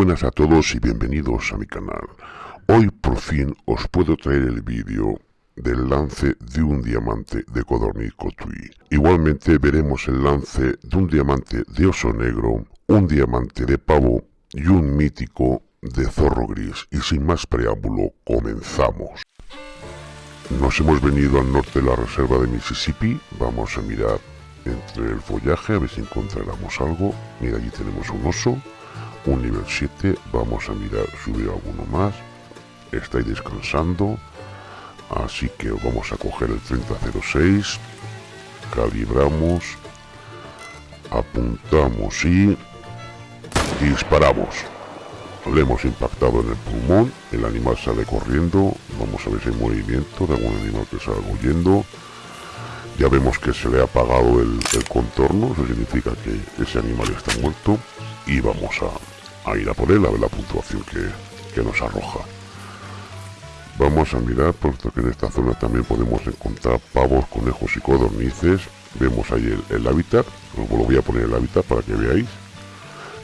buenas a todos y bienvenidos a mi canal. Hoy por fin os puedo traer el vídeo del lance de un diamante de codorniz cotui. Igualmente veremos el lance de un diamante de oso negro, un diamante de pavo y un mítico de zorro gris. Y sin más preámbulo, comenzamos. Nos hemos venido al norte de la reserva de Mississippi. Vamos a mirar entre el follaje a ver si encontramos algo. Mira, allí tenemos un oso un nivel 7 vamos a mirar subir alguno más. Estáis descansando. Así que vamos a coger el 3006 calibramos. Apuntamos y disparamos. Le hemos impactado en el pulmón. El animal sale corriendo. Vamos a ver si hay movimiento de algún animal que salga huyendo. Ya vemos que se le ha apagado el, el contorno. Eso significa que ese animal está muerto. Y vamos a, ir a por él a ver la puntuación que, nos arroja. Vamos a mirar puesto que en esta zona también podemos encontrar pavos, conejos y codornices. Vemos ahí el, hábitat. Os lo voy a poner el hábitat para que veáis.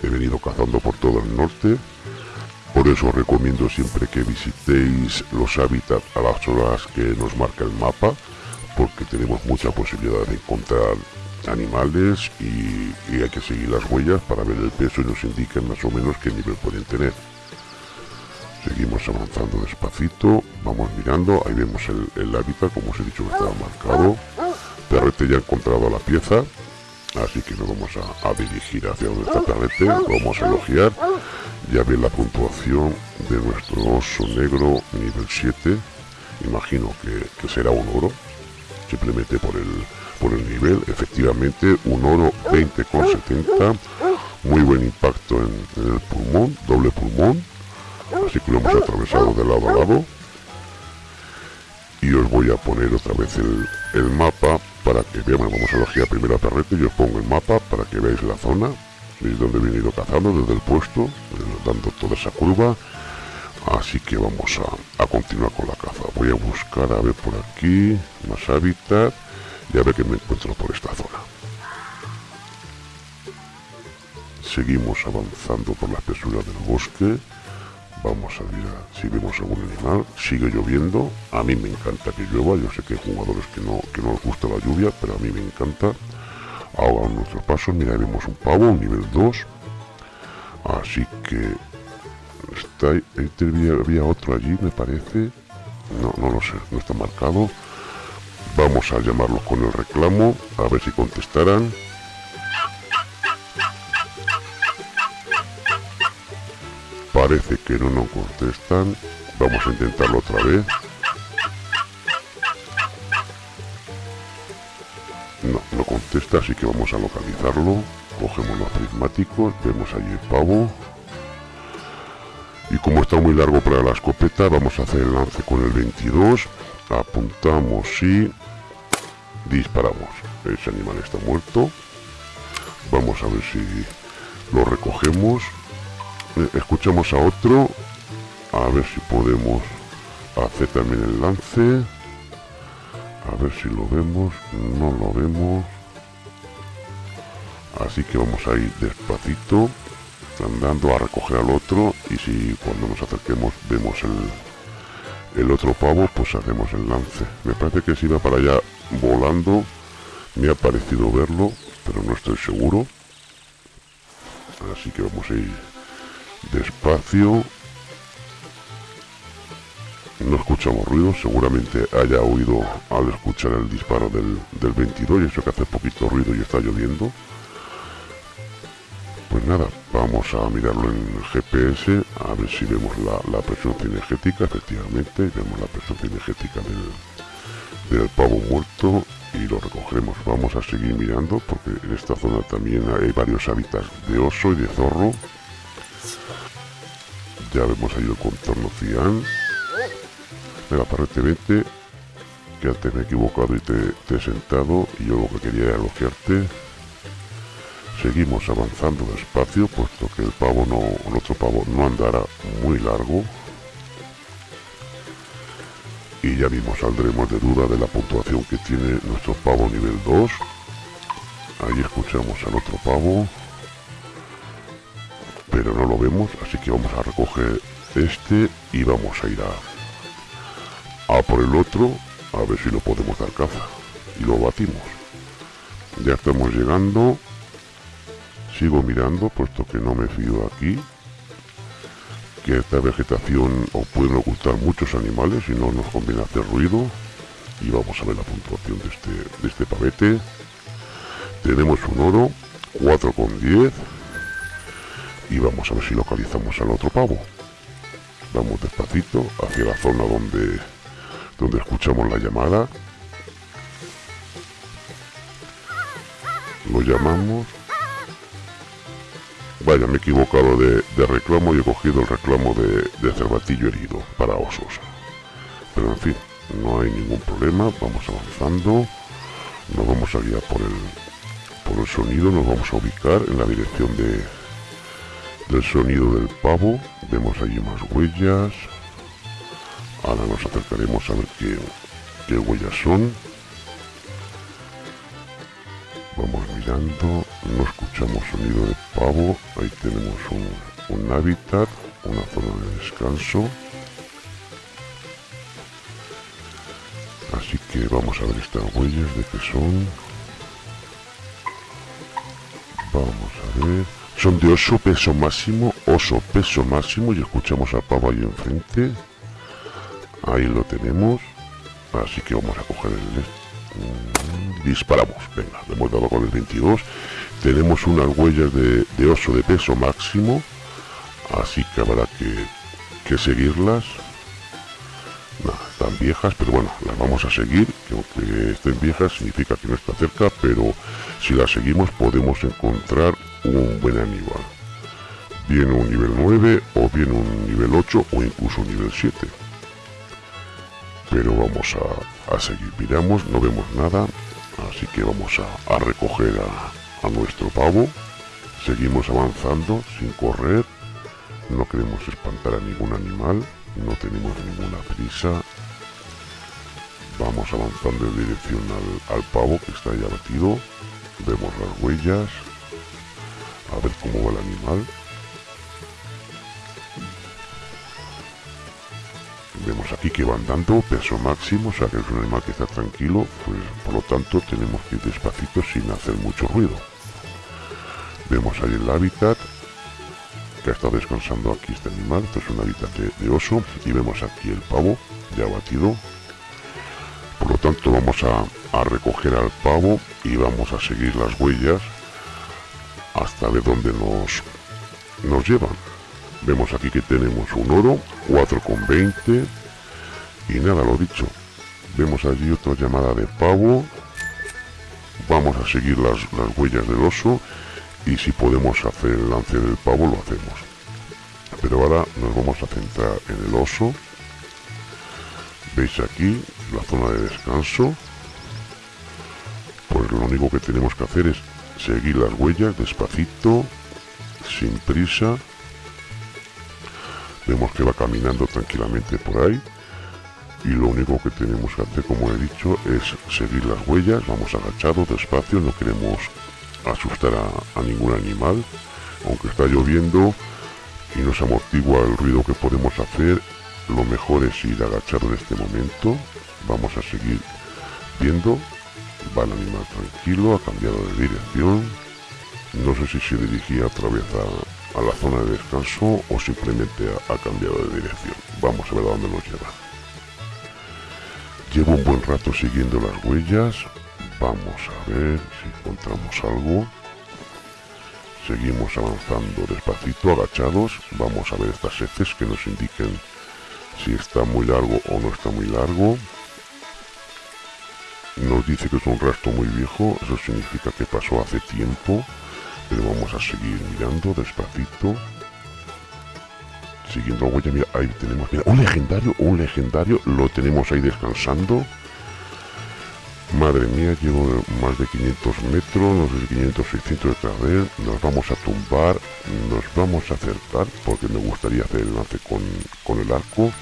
He venido cazando por todo el norte. Por eso os recomiendo siempre que visitéis los hábitats a las horas que nos marca el mapa porque tenemos mucha posibilidad de encontrar animales y, hay que seguir las huellas para ver el peso y nos indican más o menos qué nivel pueden tener. Seguimos avanzando despacito, vamos mirando, ahí vemos el, hábitat, como os he dicho que estaba marcado. Perrete ya ha encontrado la pieza, así que nos vamos a, dirigir hacia donde está Perrete, vamos a elogiar. Ya ve la puntuación de nuestro oso negro nivel 7, imagino que, que será un oro, simplemente por el, por el nivel, efectivamente un oro 20,70, muy buen impacto en, el pulmón, doble pulmón, así que lo hemos atravesado de lado a lado. Y os voy a poner otra vez el, mapa para que veamos, vamos a elegir primero a Perrete, yo pongo el mapa para que veáis la zona, veis donde he venido cazando, desde el puesto, dando toda esa curva, así que vamos a, a continuar con la caza. Voy a buscar, a ver por aquí, más hábitat, ya ve que me encuentro por esta zona. Seguimos avanzando por la espesura del bosque. Vamos a ver si vemos algún animal. Sigue lloviendo. A mí me encanta que llueva. Yo sé que hay jugadores que no, que no les gusta la lluvia, pero a mí me encanta. Ahora nuestros pasos. Mira, vemos un pavo, un nivel 2. Así que... Está, había, había otro allí, me parece. No, no lo sé, no está marcado. Vamos a llamarlos con el reclamo, a ver si contestarán. Parece que no nos contestan. Vamos a intentarlo otra vez. No, no contesta, así que vamos a localizarlo. Cogemos los prismáticos, vemos allí el pavo. Y como está muy largo para la escopeta, vamos a hacer el lance con el 22. Apuntamos y disparamos. Ese animal está muerto. Vamos a ver si lo recogemos. Eh, escuchamos a otro. A ver si podemos hacer también el lance. A ver si lo vemos. No lo vemos. Así que vamos a ir despacito andando a recoger al otro y si cuando nos acerquemos vemos el, el otro pavo pues hacemos el lance me parece que si va para allá volando. Me ha parecido verlo, pero no estoy seguro. Así que vamos a ir despacio. No escuchamos ruido, seguramente haya oído al escuchar el disparo del, del 22 y eso que hace poquito ruido y está lloviendo. Pues nada, vamos a mirarlo en GPS, a ver si vemos la, presión cinegética, efectivamente, vemos la presión cinegética del, del pavo muerto y lo recogeremos. Vamos a seguir mirando porque en esta zona también hay varios hábitats de oso y de zorro. Ya vemos ahí el contorno cian. Venga, parrete, vete. Que antes me he equivocado y te, he sentado y yo lo que quería era elogiarte. Seguimos avanzando despacio, puesto que el pavo no, otro pavo no andará muy largo. Y ya mismo saldremos de duda de la puntuación que tiene nuestro pavo nivel 2 ahí escuchamos al otro pavo pero no lo lo vemos así que vamos a recoger este y vamos a ir a, a por el otro a ver si lo podemos dar caza. Y lo batimos. Ya estamos llegando sigo mirando puesto que no me fío aquí que esta vegetación os pueden ocultar muchos animales y no nos conviene hacer ruido. Y vamos a ver la puntuación de este, de este pavete. Tenemos un oro 4 con 10 y vamos a ver si localizamos al otro pavo. Vamos despacito hacia la zona donde donde escuchamos la llamada. Lo llamamos vaya me he equivocado de, reclamo y he cogido el reclamo de, de cervatillo herido para osos. Pero en fin no hay ningún problema vamos avanzando. Nos vamos a guiar por el por el sonido nos vamos a ubicar en la dirección de del sonido del pavo. Vemos allí más huellas. Ahora nos acercaremos a ver qué, qué huellas son no escuchamos sonido de pavo ahí tenemos un, un hábitat una zona de descanso. Así que vamos a ver estas huellas de que son. Vamos a ver. Son de oso peso máximo oso peso máximo y escuchamos a pavo ahí enfrente. Ahí lo tenemos. Así que vamos a coger el mm, disparamos venga le hemos dado con el 22 tenemos unas huellas de, oso de peso máximo así que habrá que, que seguirlas están viejas, pero bueno, las vamos a seguir, que aunque estén viejas significa que no está cerca, pero si las seguimos podemos encontrar un buen animal. Bien un nivel 9 o bien un nivel 8 o incluso un nivel 7. Pero vamos a, seguir, miramos, no vemos nada, así que vamos a, a recoger a, a nuestro pavo. Seguimos avanzando sin correr, no queremos espantar a ningún animal no tenemos ninguna prisa. Vamos avanzando en dirección al, pavo que está ya batido vemos las huellas. A ver cómo va el animal vemos aquí que va andando peso máximo o sea que es un animal que está tranquilo pues por lo tanto tenemos que ir despacito sin hacer mucho ruido vemos ahí el hábitat que ha estado descansando aquí este animal esto es un hábitat de, oso y vemos aquí el pavo ya batido por lo tanto vamos a, recoger al pavo y vamos a seguir las huellas hasta ver dónde nos, nos llevan. Vemos aquí que tenemos un oro, 4,20 y nada, lo dicho. Vemos allí otra llamada de pavo. Vamos a seguir las, las huellas del oso y si podemos hacer el lance del pavo lo hacemos. Pero ahora nos vamos a centrar en el oso. Veis aquí la zona de descanso pues lo único que tenemos que hacer es seguir las huellas despacito sin prisa vemos que va caminando tranquilamente por ahí y lo único que tenemos que hacer como he dicho es seguir las huellas. Vamos agachados despacio no queremos asustar a, ningún animal. Aunque está lloviendo y nos amortigua el ruido que podemos hacer lo mejor es ir agachado en este momento. Vamos a seguir viendo. Va el animal tranquilo ha cambiado de dirección. No sé si se dirigía otra vez a, la zona de descanso o simplemente ha, cambiado de dirección. Vamos a ver a dónde nos lleva. Llevo un buen rato siguiendo las huellas. Vamos a ver si encontramos algo. Seguimos avanzando despacito agachados. Vamos a ver estas heces que nos indiquen si está muy largo o no está muy largo. Nos dice que es un rastro muy viejo, eso significa que pasó hace tiempo, pero vamos a seguir mirando despacito. Siguiendo la huella, mira, ahí tenemos, mira, un legendario, un legendario, lo tenemos ahí descansando. Madre mía, llevo más de 500 metros, no sé si 500, 600 detrás de él. Nos vamos a tumbar, nos vamos a acercar, porque me gustaría hacer el lance con, con el arco.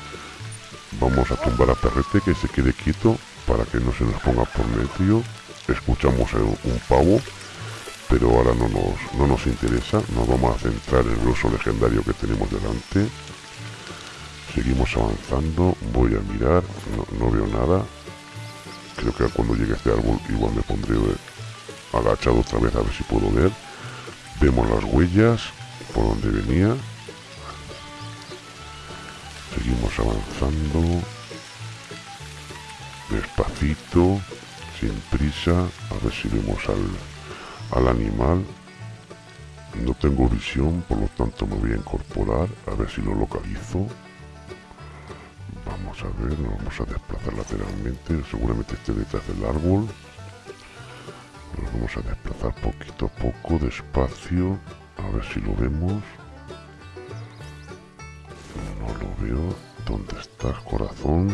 Vamos a tumbar a Perrete, que se quede quieto para que no se nos ponga por medio escuchamos un pavo pero ahora no nos, no nos interesa. Nos vamos a centrar en el oso legendario que tenemos delante. Seguimos avanzando, voy a mirar, no, veo nada. Creo que cuando llegue este árbol igual me pondré agachado otra vez a ver si puedo ver. Vemos las huellas por donde venía. Seguimos avanzando. Despacito, sin prisa, a ver si vemos al, al animal. No tengo visión, por lo tanto me voy a incorporar, a ver si lo localizo. Vamos a ver, nos vamos a desplazar lateralmente, seguramente esté detrás del árbol. Nos vamos a desplazar poquito a poco, despacio, a ver si lo vemos. No lo veo. ¿Dónde estás, corazón?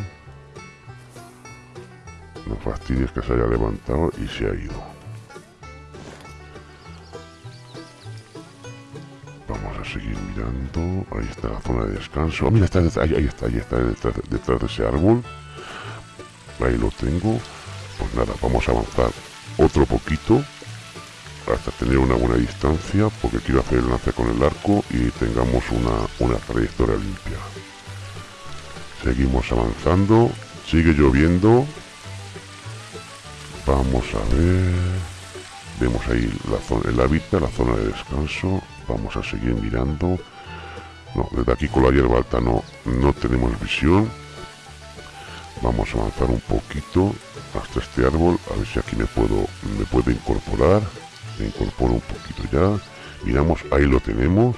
No fastidies que se haya levantado y se ha ido. Vamos a seguir mirando. Ahí está la zona de descanso. Oh, mira, está, ahí, ahí está, ahí está, detrás, detrás de ese árbol. Ahí lo tengo. Pues nada, vamos a avanzar otro poquito hasta tener una buena distancia porque quiero hacer el lance con el arco y tengamos una, una trayectoria limpia seguimos avanzando sigue lloviendo vamos a ver vemos ahí la zona, el hábitat, la zona de descanso vamos a seguir mirando. No, desde aquí con la hierba alta no, no tenemos visión. Vamos a avanzar un poquito hasta este árbol a ver si aquí me puedo me puedo incorporar. Me incorporo un poquito ya. Miramos ahí lo tenemos.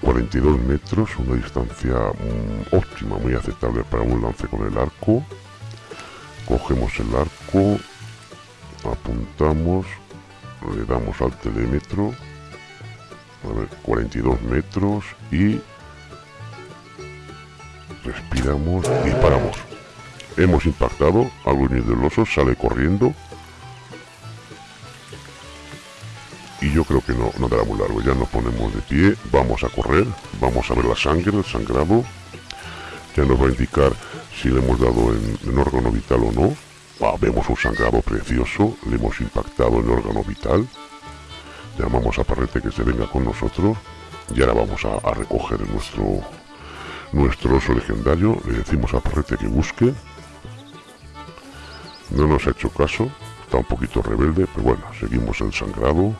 42 metros una distancia mm, óptima muy aceptable para un lance con el arco. Cogemos el arco apuntamos le damos al telémetro a ver 42 metros y respiramos y paramos. Hemos impactado algo de del oso sale corriendo. Y yo creo que no, no dará muy largo ya nos ponemos de pie vamos a correr vamos a ver la sangre el sangrado ya nos va a indicar si le hemos dado en, órgano vital o no. Ah, vemos un sangrado precioso le hemos impactado en órgano vital llamamos a Parrete que se venga con nosotros y ahora vamos a, recoger nuestro nuestro oso legendario le decimos a Parrete que busque no nos ha hecho caso, está un poquito rebelde, pero bueno, seguimos el sangrado.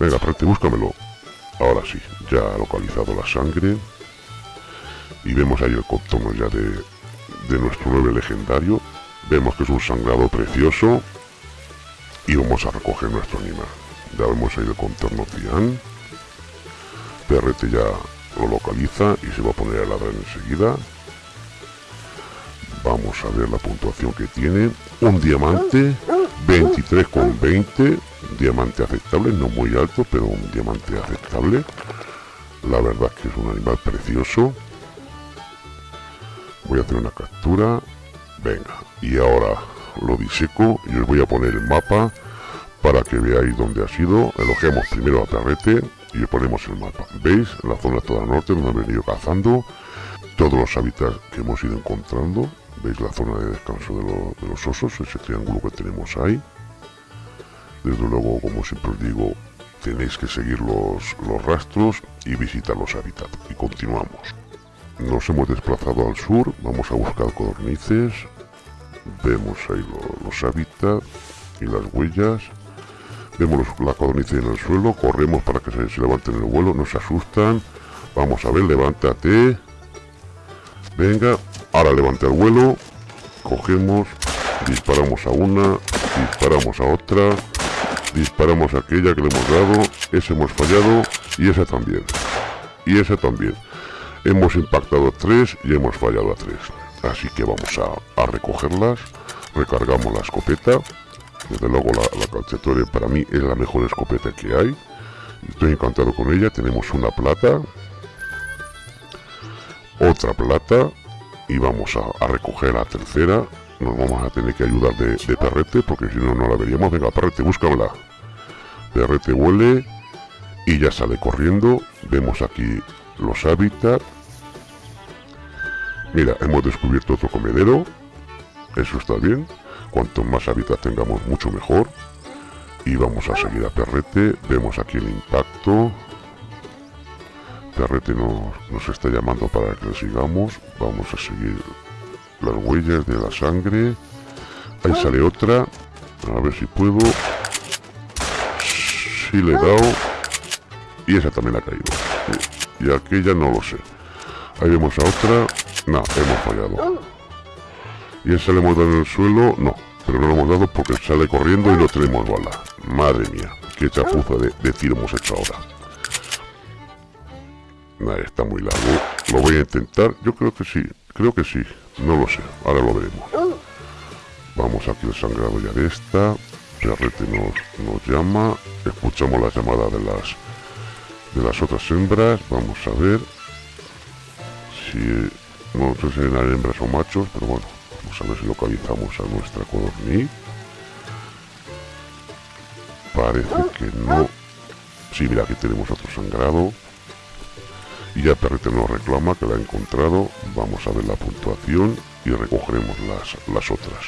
Venga, Prete, búscamelo. Ahora sí, ya ha localizado la sangre. Y vemos ahí el contorno ya de, de nuestro 9 legendario. Vemos que es un sangrado precioso. Vamos a recoger nuestro animal. Ya vemos ahí el contorno cian. Perrete ya lo localiza y se va a poner a ladrar enseguida. Vamos a ver la puntuación que tiene. Un diamante, 23 con 20. Diamante aceptable, no muy alto, pero un diamante aceptable. La verdad es que es un animal precioso. Voy a hacer una captura. Venga, y ahora lo diseco y os voy a poner el mapa para que veáis dónde ha sido. Elogiamos primero a Perrete y ponemos el mapa. ¿Veis? La zona toda norte donde han venido cazando. Todos los hábitats que hemos ido encontrando veis la zona de descanso de, los osos, ese triángulo que tenemos ahí. Desde luego, como siempre os digo, tenéis que seguir los, los rastros y visitar los hábitats. Y continuamos. Nos hemos desplazado al sur, vamos a buscar codornices. Vemos ahí los hábitats y las huellas. Vemos la codornice en el suelo, corremos para que se, se levanten el vuelo, no se asustan. Vamos a ver, levántate. Venga, Ahora levante el vuelo, cogemos, disparamos a una, disparamos a otra, disparamos a aquella que le hemos dado, ese hemos fallado y esa también. Y esa también. Hemos impactado tres y hemos fallado a tres. Así que vamos a, recogerlas, recargamos la escopeta. Desde luego la, la para mí es la mejor escopeta que hay. Estoy encantado con ella. Tenemos una plata. Otra plata y vamos a, recoger la tercera nos vamos a tener que ayudar de, perrete porque si no no la veríamos venga perrete búscamela perrete huele y ya sale corriendo vemos aquí los hábitats mira hemos descubierto otro comedero. Eso está bien. Cuanto más hábitat tengamos mucho mejor. Y vamos a seguir a Perrete vemos aquí el impacto. Perrete nos, nos está llamando para que le sigamos. Vamos a seguir las huellas de la sangre. Ahí sale otra. A ver si puedo. Si le he dado. Y esa también ha caído. Y aquella no lo sé. Ahí vemos a otra no, hemos fallado. Y esa le hemos dado en el suelo no pero no lo hemos dado porque sale corriendo y no tenemos bala. Madre mía qué chapuza de, de tiro hemos hecho ahora. Está muy largo. Lo voy a intentar. Yo creo que sí creo que sí. No lo sé ahora lo veremos. Vamos aquí el sangrado ya de esta. Perrete nos, nos llama. Escuchamos la llamada de las de las otras hembras. Vamos a ver si no sé si eran hembras o machos pero bueno vamos a ver si localizamos a nuestra codorniz. Parece que no. Sí mira aquí tenemos otro sangrado. Y ya Perrete nos reclama que la ha encontrado. Vamos a ver la puntuación y recogeremos las, las otras.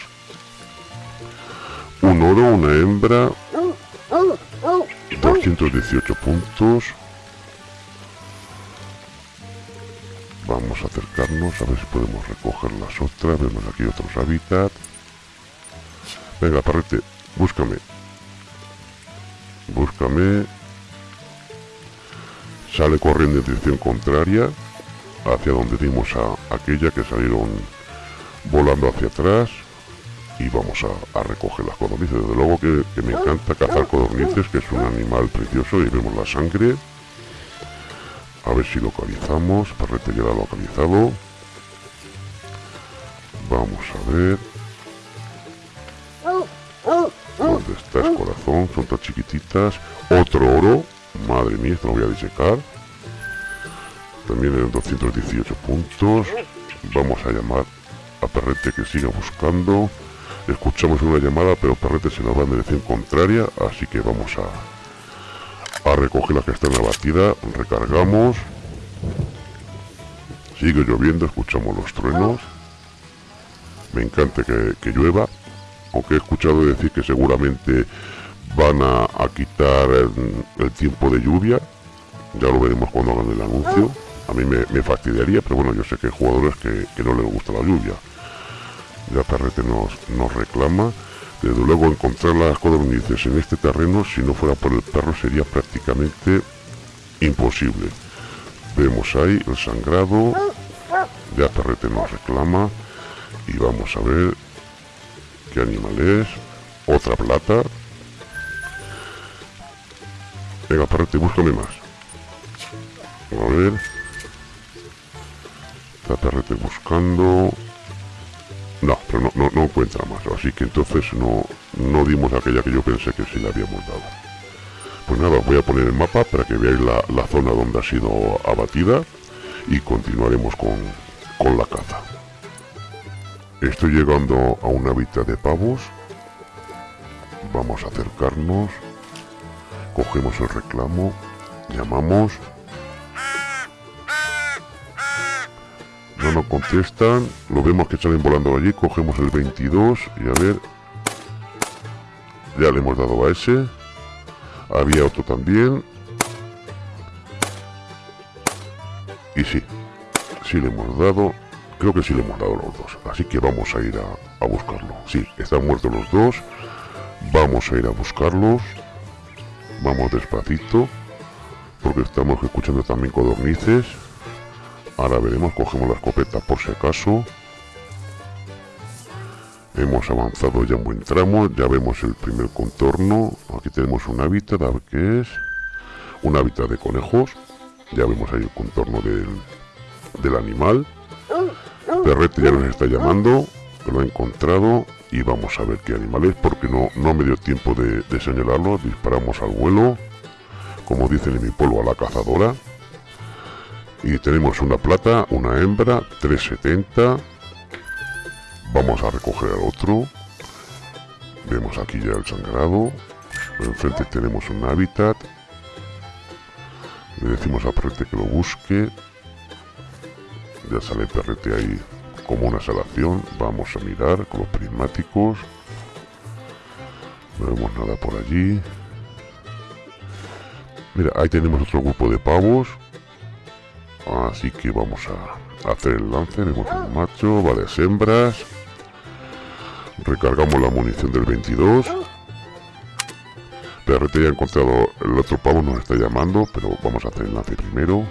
Un oro, una hembra. 218 puntos vamos a acercarnos a ver si podemos recoger las otras. Vemos aquí otros hábitats venga Perrete, búscame. Búscame. Sale corriendo en dirección contraria hacia donde dimos a aquella que salieron volando hacia atrás. Y vamos a, recoger las codornices. Desde luego que, me encanta cazar codornices que es un animal precioso y vemos la sangre a ver si localizamos perrete ya localizado vamos a ver ¿Dónde estás corazón? Son tan chiquititas Otro oro Madre mía, esto lo voy a disecar. También en 218 puntos. Vamos a llamar a Perrete que siga buscando. Escuchamos una llamada, pero Perrete se nos va en dirección contraria, así que vamos a, a recoger la que está en la batida. Recargamos. Sigue lloviendo, escuchamos los truenos. Me encanta que, llueva, aunque he escuchado decir que seguramente van a, quitar el, tiempo de lluvia ya lo veremos cuando hagan el anuncio a mí me, fastidiaría pero bueno yo sé que hay jugadores que, no les gusta la lluvia ya Perrete nos, nos reclama desde luego encontrar las codornices en este terreno si no fuera por el perro sería prácticamente imposible vemos ahí el sangrado ya Perrete nos reclama y vamos a ver qué animal es otra plata Venga, perrete, búscame más. A ver. Está perrete buscando. No, pero no, no, no, encuentra más. Así que entonces no, no dimos aquella que yo pensé que sí le habíamos dado. Pues nada, voy a poner el mapa para que veáis la, la zona donde ha sido abatida y continuaremos con, con la caza. Estoy llegando a un hábitat de pavos. Vamos a acercarnos cogemos el reclamo, llamamos, no contestan, lo vemos que salen volando allí, cogemos el 22 y a ver, ya le hemos dado a ese, había otro también, y sí, sí le hemos dado, creo que sí le hemos dado los dos, así que vamos a ir a, a buscarlo, sí, están muertos los dos, vamos a ir a buscarlos, Vamos despacito, porque estamos escuchando también codornices. Ahora veremos, cogemos la escopeta por si acaso. Hemos avanzado ya un buen tramo, ya vemos el primer contorno. Aquí tenemos un hábitat, a ver qué es. Un hábitat de conejos. Ya vemos ahí el contorno del, del animal. Perrete ya nos está llamando, lo ha encontrado y vamos a ver qué animal es porque no, no me dio tiempo de, señalarlo, disparamos al vuelo, como dicen en mi pueblo a la cazadora, y tenemos una plata, una hembra, 370, vamos a recoger al otro, vemos aquí ya el sangrado, enfrente tenemos un hábitat, le decimos a Perrete que lo busque, ya sale Perrete ahí como una salación. Vamos a mirar con los prismáticos. No vemos nada por allí. Mira, ahí tenemos otro grupo de pavos. Así que vamos a hacer el lance. Vemos un macho, varias hembras. Recargamos la munición del 22. PRT ya ha encontrado el otro pavo, nos está llamando, pero vamos a hacer el lance primero.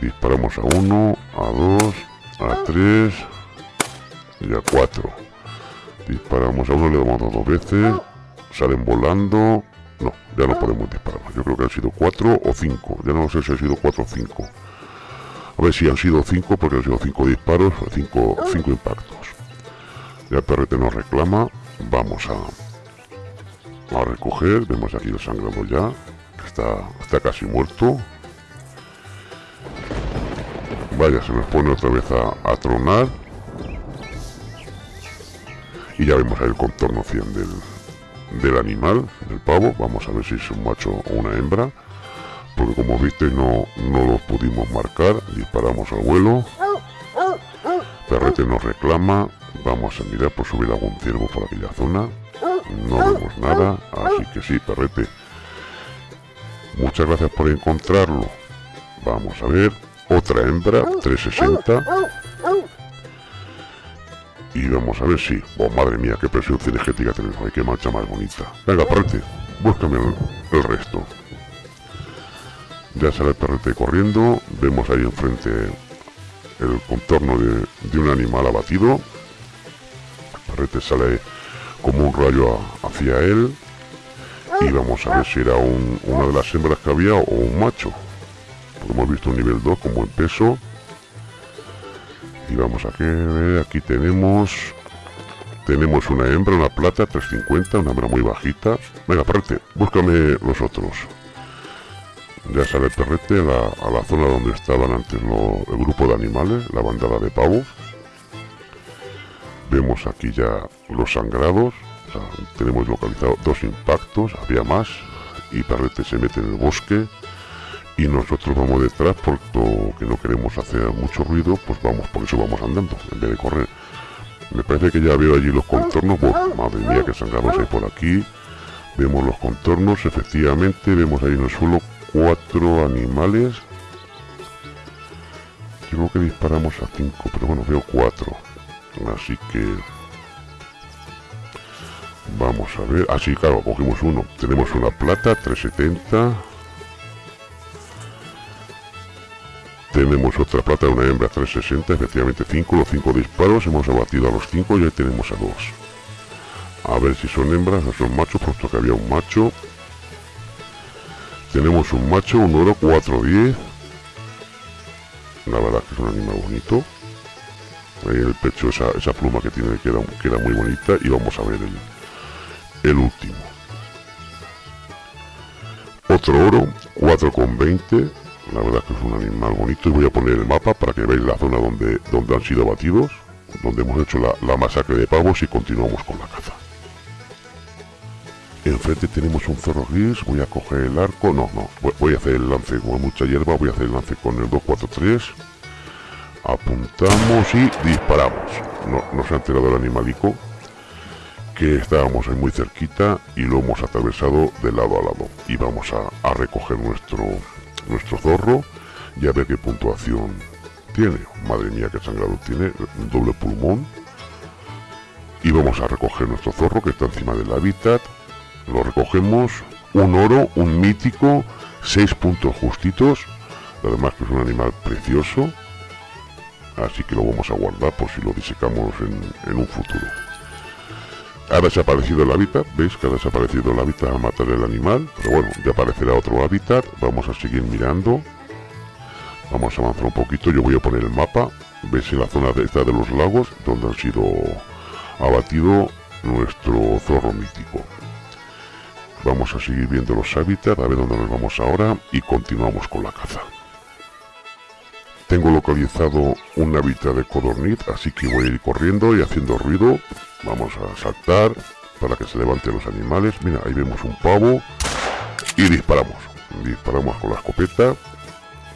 Disparamos a uno, a dos, a tres y a cuatro. Disparamos a uno, le damos dos veces. Salen volando. Ya no podemos disparar Yo creo que han sido cuatro o cinco. Ya no sé si han sido cuatro o cinco. A ver si han sido cinco, porque han sido cinco disparos, cinco, cinco impactos. Ya el perrete nos reclama. Vamos a, a recoger. Vemos aquí el sangrado ya. está, está casi muerto. Vaya, se nos pone otra vez a, tronar. Y ya vemos ahí el contorno 100 del, animal, del pavo. Vamos a ver si es un macho o una hembra. Porque como viste no, no lo pudimos marcar. Disparamos al vuelo. Perrete nos reclama. Vamos a mirar por subir algún ciervo por aquella zona. No vemos nada. Así que sí, perrete. Muchas gracias por encontrarlo. Vamos a ver otra hembra, 360. Y vamos a ver si... Oh, madre mía, qué presión cinegética tenemos ahí, qué mancha más bonita. Venga, perrete, búscame el, resto. Ya sale el perrete corriendo. Vemos ahí enfrente el contorno de, un animal abatido. El perrete sale como un rayo hacia él. Y vamos a ver si era una de las hembras que había o un macho hemos visto un nivel 2 con buen peso y vamos a que aquí tenemos tenemos una hembra, una plata 350, una hembra muy bajita. Venga perrete, búscame los otros. Ya sale el perrete a la, zona donde estaban antes el grupo de animales, la bandada de pavos vemos aquí ya los sangrados tenemos localizado dos impactos, había más y perrete se mete en el bosque y nosotros vamos detrás porque no queremos hacer mucho ruido, pues vamos, por eso vamos andando, en vez de correr. Me parece que ya veo allí los contornos, madre mía que sangramos hay por aquí. Vemos los contornos, efectivamente, vemos ahí en el suelo cuatro animales. Yo creo que disparamos a cinco, pero bueno, veo cuatro. Así que... Vamos a ver. Así, ah, claro, cogimos uno. Tenemos una plata, 370. Tenemos otra plata de una hembra 360, efectivamente 5, los 5 disparos, hemos abatido a los 5 y ahí tenemos a 2. A ver si son hembras o son machos, puesto que había un macho. Tenemos un macho, un oro 410. La verdad que es un animal bonito. Ahí en el pecho esa, pluma que tiene queda, queda muy bonita. Y vamos a ver el, el último. Otro oro, 4,20 la verdad que es un animal bonito y voy a poner el mapa para que veáis la zona donde, donde han sido abatidos, donde hemos hecho la, masacre de pavos y continuamos con la caza. Enfrente tenemos un zorro gris, voy a coger el arco, no, no, voy a hacer el lance con mucha hierba, voy a hacer el lance con el 243, apuntamos y disparamos. No, no se ha enterado el animalico, que estábamos ahí muy cerquita y lo hemos atravesado de lado a lado. Y vamos a recoger nuestro, nuestro zorro y a ver qué puntuación tiene. Madre mía, qué sangrado tiene, un doble pulmón. Y vamos a recoger nuestro zorro que está encima del hábitat. Lo recogemos, un oro, un mítico, seis puntos justitos. Además que es un animal precioso. Así que lo vamos a guardar por si lo disecamos en un futuro. Ha desaparecido el hábitat, veis que ha desaparecido el hábitat a matar el animal, pero bueno, ya aparecerá otro hábitat, vamos a seguir mirando. Vamos a avanzar un poquito, yo voy a poner el mapa, veis en la zona de de los lagos, donde han sido abatido nuestro zorro mítico. Vamos a seguir viendo los hábitats, a ver dónde nos vamos ahora. Y continuamos con la caza. Tengo localizado un hábitat de codorniz, así que voy a ir corriendo y haciendo ruido Vamos a saltar para que se levanten los animales. Mira, ahí vemos un pavo. Y disparamos. Disparamos con la escopeta.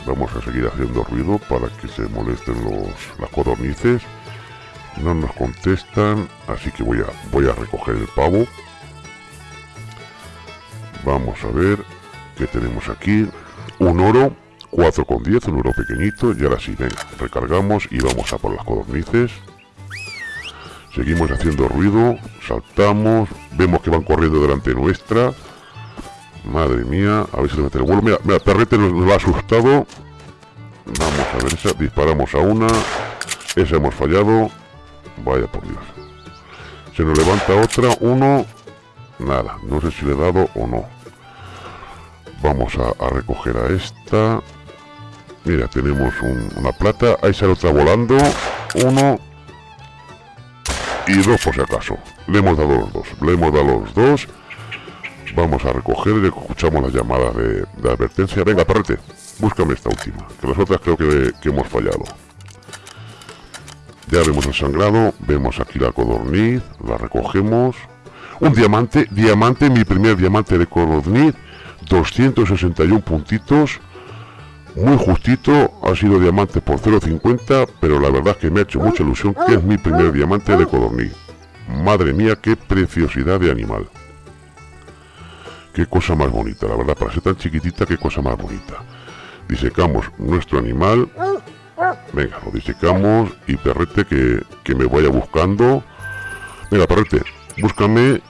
Vamos a seguir haciendo ruido para que se molesten los, las codornices. No nos contestan, así que voy a, voy a recoger el pavo. Vamos a ver qué tenemos aquí. Un oro, 4,10, un oro pequeñito. Y ahora sí, venga, recargamos y vamos a por las codornices. Seguimos haciendo ruido, saltamos, vemos que van corriendo delante nuestra. Madre mía, a ver si le mete el vuelo. Mira, mira, perrete nos, nos ha asustado. Vamos a ver esa, disparamos a una. Esa hemos fallado. Vaya por Dios. Se nos levanta otra, uno. Nada, no sé si le he dado o no. Vamos a, recoger a esta. Mira, tenemos una plata. Ahí sale otra volando. Uno. Y dos por si acaso. Le hemos dado los dos. Le hemos dado los dos. Vamos a recoger escuchamos la llamada de, advertencia. Venga, perrete, búscame esta última. Que las otras creo que, que hemos fallado. Ya vemos el sangrado, vemos aquí la codorniz, la recogemos. Un diamante, diamante, mi primer diamante de codorniz, 261 puntitos, muy justito, ha sido diamante por 0.50, pero la verdad es que me ha hecho mucha ilusión que es mi primer diamante de codorniz. Madre mía, qué preciosidad de animal. Qué cosa más bonita, la verdad, para ser tan chiquitita, qué cosa más bonita. Disecamos nuestro animal, Venga, lo disecamos y perrete que, que me vaya buscando. Venga, perrete, búscame.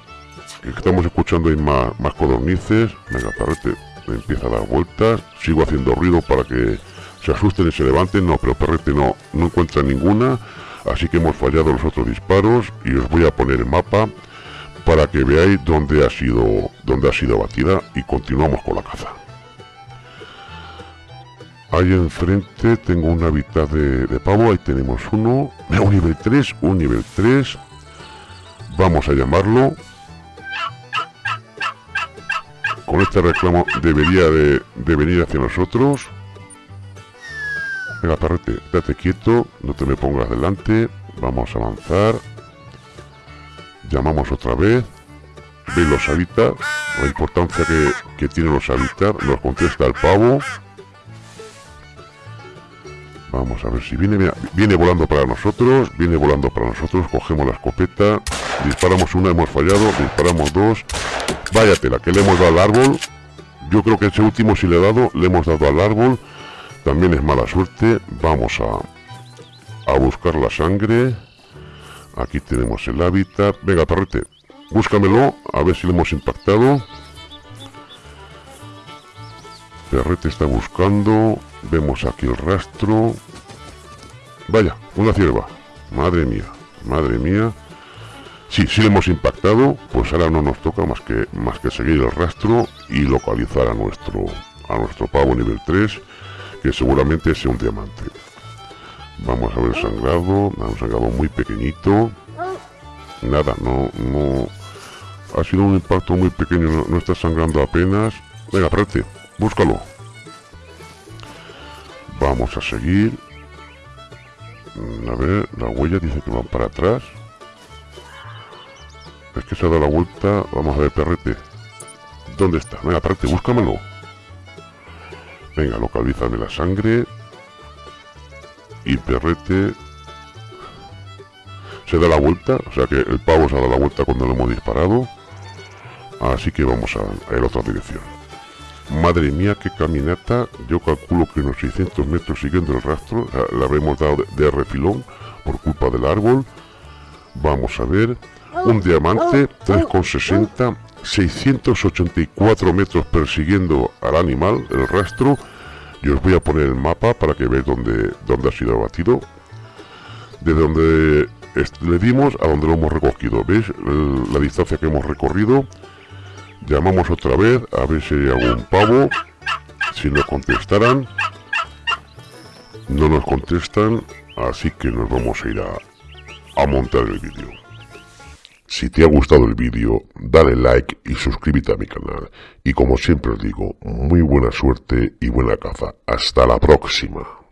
Que estamos escuchando ahí más, más codornices. Venga, perrete, empieza a dar vueltas. Sigo haciendo ruido para que se asusten y se levanten. No, pero perrete no, no encuentra ninguna. Así que hemos fallado los otros disparos y os voy a poner el mapa para que veáis dónde ha sido, dónde ha sido batida y continuamos con la caza. Ahí enfrente tengo un hábitat de, pavo, ahí tenemos uno, un nivel 3, un nivel 3. Vamos a llamarlo. Con este reclamo debería de, venir hacia nosotros. Venga, perrete, date quieto, no te me pongas delante. Vamos a avanzar. Llamamos otra vez. Veis los hábitats, la importancia que, que tienen los hábitats. Nos contesta el pavo. Vamos a ver si viene, viene volando para nosotros, viene volando para nosotros, cogemos la escopeta, disparamos una, hemos fallado, disparamos dos, váyatela, que le hemos dado al árbol, yo creo que ese último si le he dado, le hemos dado al árbol, también es mala suerte, vamos a, a buscar la sangre, aquí tenemos el hábitat, venga perrete, búscamelo, a ver si le hemos impactado, Perrete está buscando. Vemos aquí el rastro. Vaya, una cierva. Madre mía, madre mía. Sí, sí hemos impactado, pues ahora no nos toca más que, más que seguir el rastro y localizar a nuestro, a nuestro pavo nivel 3, que seguramente sea un diamante. Vamos a ver sangrado, un sangrado muy pequeñito. Nada, no, no... Ha sido un impacto muy pequeño, no, está sangrando apenas. Venga, aparte, búscalo. Vamos a seguir. A ver, la huella dice que van para atrás. Es que se ha dado la vuelta. Vamos a ver, perrete. ¿Dónde está? Venga, perrete, búscamelo. Venga, localízame la sangre. Y perrete... Se da la vuelta. O sea que el pavo se ha dado la vuelta cuando lo hemos disparado. Así que vamos a, a la otra dirección. Madre mía, qué caminata. Yo calculo que unos 600 metros siguiendo el rastro. La, habremos dado de, refilón por culpa del árbol. Vamos a ver. Un diamante, 3,60. 684 metros persiguiendo al animal, el rastro. Y os voy a poner el mapa para que veáis dónde, dónde ha sido abatido. De donde le dimos a donde lo hemos recogido. ¿Veis la distancia que hemos recorrido? Llamamos otra vez a ver si hay algún pavo. Si nos contestaran. No nos contestan. Así que nos vamos a ir a, a montar el vídeo. Si te ha gustado el vídeo, dale like y suscríbete a mi canal. Y como siempre os digo, muy buena suerte y buena caza. Hasta la próxima.